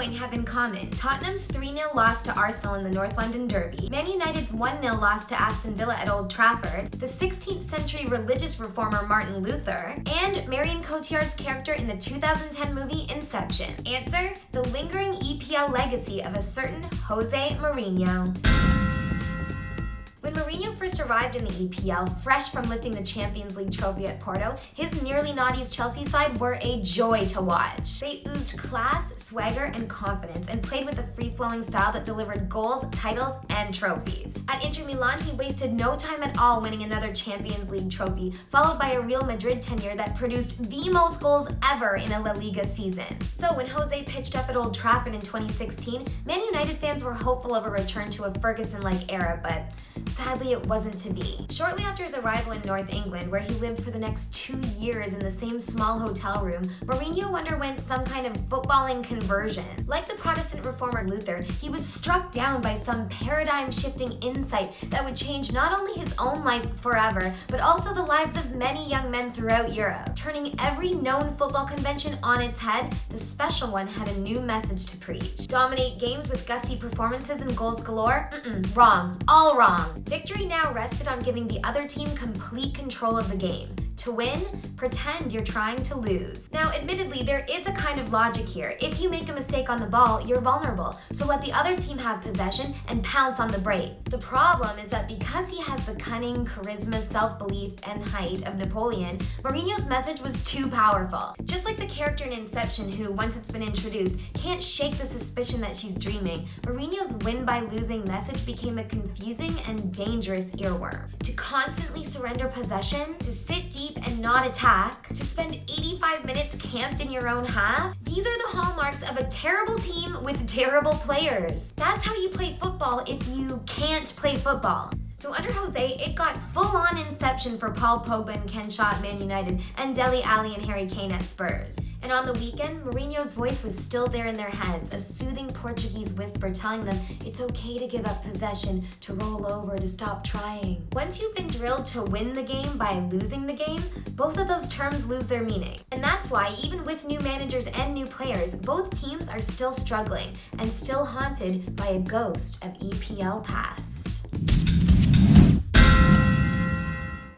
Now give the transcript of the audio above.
following have in common. Tottenham's 3-0 loss to Arsenal in the North London Derby, Man United's 1-0 loss to Aston Villa at Old Trafford, the 16th century religious reformer Martin Luther, and Marion Cotillard's character in the 2010 movie Inception. Answer, the lingering EPL legacy of a certain Jose Mourinho. First arrived in the EPL, fresh from lifting the Champions League trophy at Porto, his nearly naughty's Chelsea side were a joy to watch. They oozed class, swagger, and confidence, and played with a free-flowing style that delivered goals, titles, and trophies. At Inter Milan, he wasted no time at all winning another Champions League trophy, followed by a Real Madrid tenure that produced the most goals ever in a La Liga season. So when Jose pitched up at Old Trafford in 2016, Man United fans were hopeful of a return to a Ferguson-like era, but Sadly, it wasn't to be. Shortly after his arrival in North England, where he lived for the next two years in the same small hotel room, Mourinho underwent some kind of footballing conversion. Like the Protestant reformer Luther, he was struck down by some paradigm-shifting insight that would change not only his own life forever, but also the lives of many young men throughout Europe. Turning every known football convention on its head, the special one had a new message to preach. Dominate games with gusty performances and goals galore? Mm-mm, wrong. All wrong. Victory now rested on giving the other team complete control of the game. To win, pretend you're trying to lose. Now, admittedly, there is a kind of logic here. If you make a mistake on the ball, you're vulnerable, so let the other team have possession and pounce on the break. The problem is that because he has the cunning, charisma, self-belief, and height of Napoleon, Mourinho's message was too powerful. Just like the character in Inception who, once it's been introduced, can't shake the suspicion that she's dreaming, Mourinho's win by losing message became a confusing and dangerous earworm. To constantly surrender possession, to sit deep and not attack, to spend 85 minutes camped in your own half, these are the hallmarks of a terrible team with terrible players. That's how you play football if you can't play football. So under Jose, it got full-on inception for Paul Pogba and Ken Shaw at Man United and Dele Alli and Harry Kane at Spurs. And on the weekend, Mourinho's voice was still there in their heads, a soothing Portuguese whisper telling them it's okay to give up possession, to roll over, to stop trying. Once you've been drilled to win the game by losing the game, both of those terms lose their meaning. And that's why, even with new managers and new players, both teams are still struggling and still haunted by a ghost of EPL past.